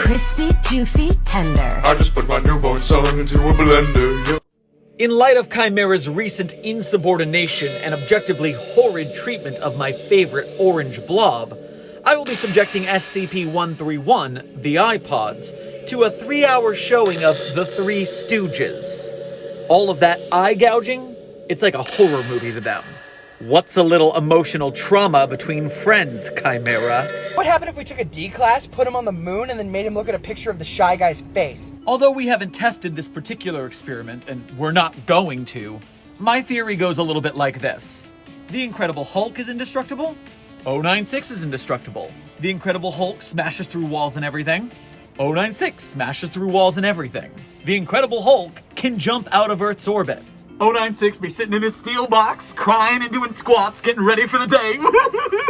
Crispy, juicy, tender. I just put my newborn son into a blender. Yep. In light of Chimera's recent insubordination and objectively horrid treatment of my favorite orange blob, I will be subjecting SCP-131, the Eye Pods, to a three-hour showing of The Three Stooges. All of that eye gouging? It's like a horror movie to them. What's a little emotional trauma between friends, Chimera? What happened if we took a D class, put him on the moon, and then made him look at a picture of the shy guy's face? Although we haven't tested this particular experiment, and we're not going to, my theory goes a little bit like this. The Incredible Hulk is indestructible. 096 is indestructible. The Incredible Hulk smashes through walls and everything. 096 smashes through walls and everything. The Incredible Hulk can jump out of Earth's orbit. 096 be sitting in his steel box, crying and doing squats, getting ready for the day.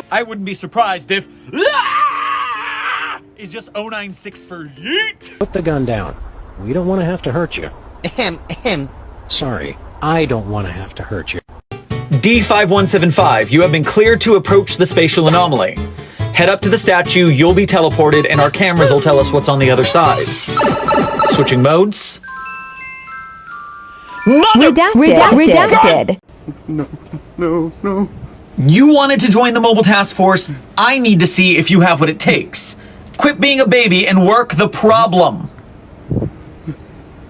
I wouldn't be surprised if ah! is just 096 for yeet. Put the gun down. We don't want to have to hurt you. Ahem, ahem. Sorry, I don't want to have to hurt you. D5175, you have been cleared to approach the spatial anomaly. Head up to the statue, you'll be teleported, and our cameras will tell us what's on the other side. Switching modes. Mother- Redacted. Redacted. No. No, no. You wanted to join the mobile task force? I need to see if you have what it takes. Quit being a baby and work the problem.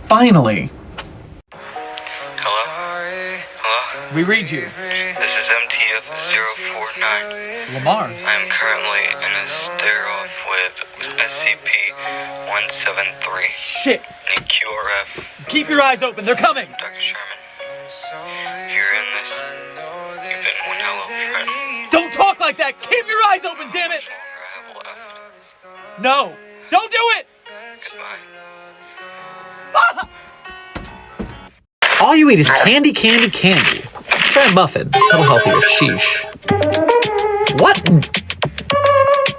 Finally. Hello? Hello? We read you. This is MTF-049. Lamar. I am currently in a sterile with SCP-173. Shit. Need QRF. Keep your eyes open. They're coming. Dr. Sherman. You're in this. You've been one hell of a friend. Don't talk like that. Keep your eyes open, damn it. I have left. No. Don't do it. Goodbye. All you eat is candy, candy, candy. Try a muffin. That'll help you. Sheesh. What?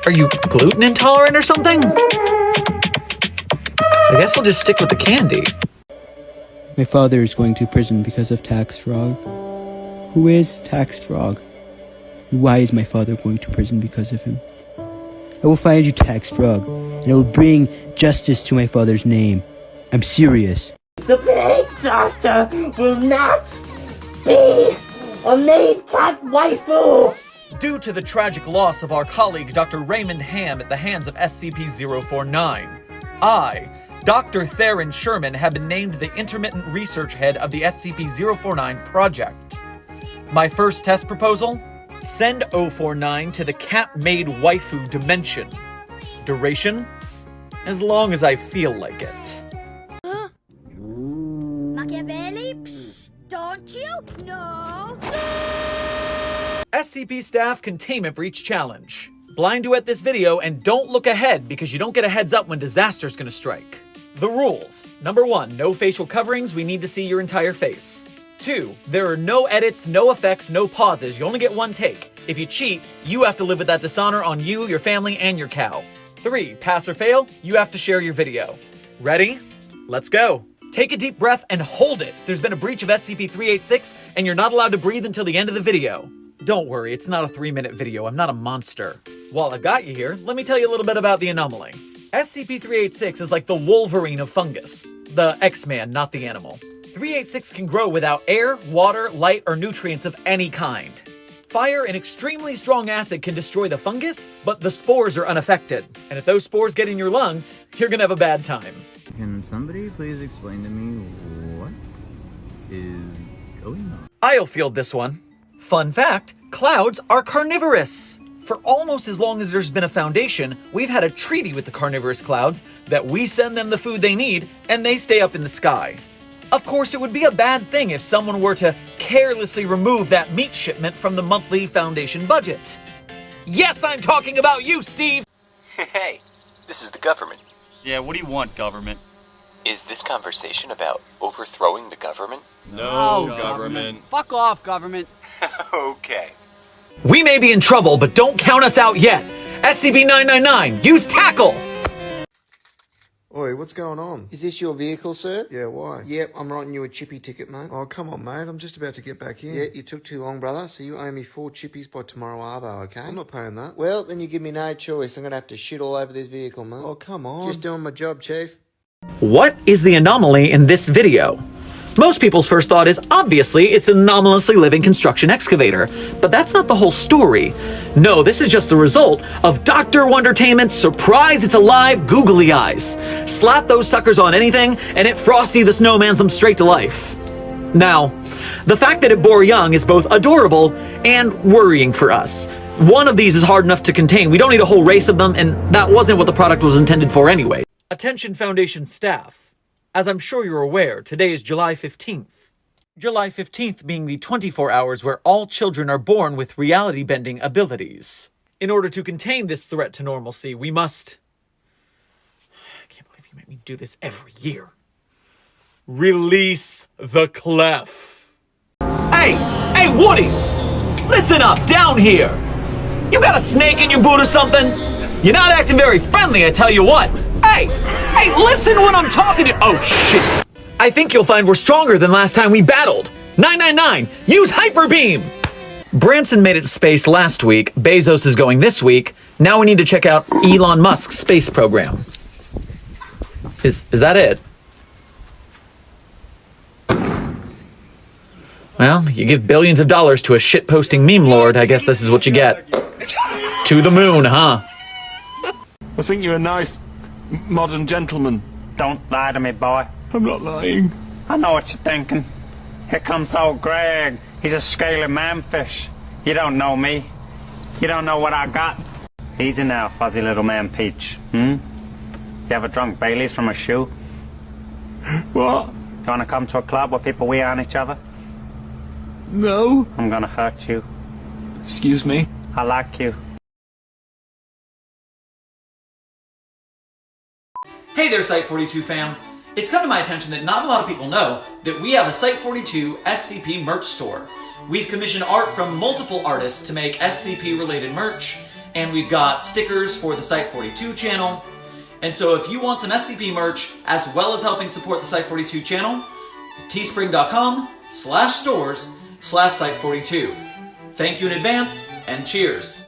Are you gluten intolerant or something? I guess we'll just stick with the candy. My father is going to prison because of Tax Frog. Who is Tax Frog? Why is my father going to prison because of him? I will find you, Tax Frog, and I will bring justice to my father's name. I'm serious. The plague doctor will not be a maid cat waifu! Due to the tragic loss of our colleague Dr. Raymond Ham at the hands of SCP-049, I, Dr. Theron Sherman, have been named the intermittent research head of the SCP-049 project. My first test proposal? Send 049 to the cat-maid waifu dimension. Duration? As long as I feel like it. Machiavelli? Psst, don't you? No. SCP Staff Containment Breach Challenge. Blind duet this video and don't look ahead because you don't get a heads up when disaster's gonna strike. The rules. Number one, no facial coverings, we need to see your entire face. Two, there are no edits, no effects, no pauses, you only get one take. If you cheat, you have to live with that dishonor on you, your family, and your cow. Three, pass or fail, you have to share your video. Ready? Let's go. Take a deep breath and hold it. There's been a breach of SCP-386 and you're not allowed to breathe until the end of the video. Don't worry, it's not a three minute video, I'm not a monster. While I've got you here, let me tell you a little bit about the anomaly. SCP-386 is like the Wolverine of fungus. The X-Man, not the animal. 386 can grow without air, water, light, or nutrients of any kind. Fire and extremely strong acid can destroy the fungus, but the spores are unaffected. And if those spores get in your lungs, you're gonna have a bad time. Can somebody please explain to me what is going on? I'll field this one. Fun fact, clouds are carnivorous. For almost as long as there's been a foundation, we've had a treaty with the carnivorous clouds that we send them the food they need and they stay up in the sky. Of course, it would be a bad thing if someone were to carelessly remove that meat shipment from the monthly foundation budget. Yes, I'm talking about you, Steve! Hey, this is the government. Yeah, what do you want, government? Is this conversation about overthrowing the government? No, government. Fuck off, government. okay. We may be in trouble, but don't count us out yet. SCP-999, use tackle! Oi, what's going on? Is this your vehicle, sir? Yeah, why? Yep, I'm writing you a chippy ticket, mate. Oh, come on, mate. I'm just about to get back in. Yeah, you took too long, brother, so you owe me four chippies by tomorrow arvo, okay? I'm not paying that. Well, then you give me no choice. I'm gonna have to shit all over this vehicle, mate. Oh, come on. Just doing my job, chief. What is the anomaly in this video? Most people's first thought is obviously it's an anomalously living construction excavator, but that's not the whole story. No, this is just the result of Dr. Wondertainment's surprise it's alive googly eyes. Slap those suckers on anything and it Frosty the Snowman's them straight to life. Now, the fact that it bore young is both adorable and worrying for us. One of these is hard enough to contain. We don't need a whole race of them, and that wasn't what the product was intended for anyway. Attention Foundation staff. As I'm sure you're aware, today is July 15th. July 15th being the 24 hours where all children are born with reality bending abilities. In order to contain this threat to normalcy, we must. I can't believe you make me do this every year. Release the Clef. Hey! Hey, Woody! Listen up, down here! You got a snake in your boot or something? You're not acting very friendly, I tell you what. Hey! Hey, listen when I'm talking to- Oh, shit. I think you'll find we're stronger than last time we battled. 999, use Hyper Beam! Branson made it to space last week, Bezos is going this week. Now we need to check out Elon Musk's space program. Is, is that it? Well, you give billions of dollars to a shitposting meme lord, I guess this is what you get. To the moon, huh? I think you're a nice modern gentleman. Don't lie to me, boy. I'm not lying. I know what you're thinking. Here comes old Greg. He's a scaly manfish. You don't know me. You don't know what I got. Easy now, fuzzy little man Peach. Hmm? You ever drunk Bailey's from a shoe? What? You wanna come to a club where people wee on each other? No. I'm gonna hurt you. Excuse me? I like you. Hey there, Site42 fam. It's come to my attention that not a lot of people know that we have a Site42 SCP merch store. We've commissioned art from multiple artists to make SCP related merch, and we've got stickers for the Site42 channel. And so if you want some SCP merch, as well as helping support the Site42 channel, teespring.com slash stores slash Site42. Thank you in advance, and cheers.